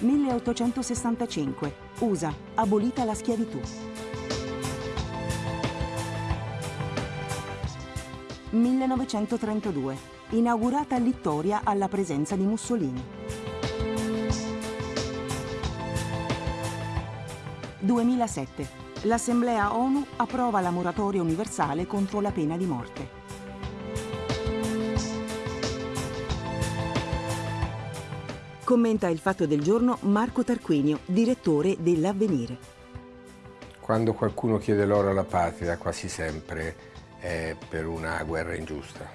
1865. USA. Abolita la schiavitù. 1932. Inaugurata Littoria alla presenza di Mussolini. 2007. L'Assemblea ONU approva la moratoria universale contro la pena di morte. Commenta il fatto del giorno Marco Tarquinio, direttore dell'Avvenire. Quando qualcuno chiede l'oro alla patria, quasi sempre è per una guerra ingiusta.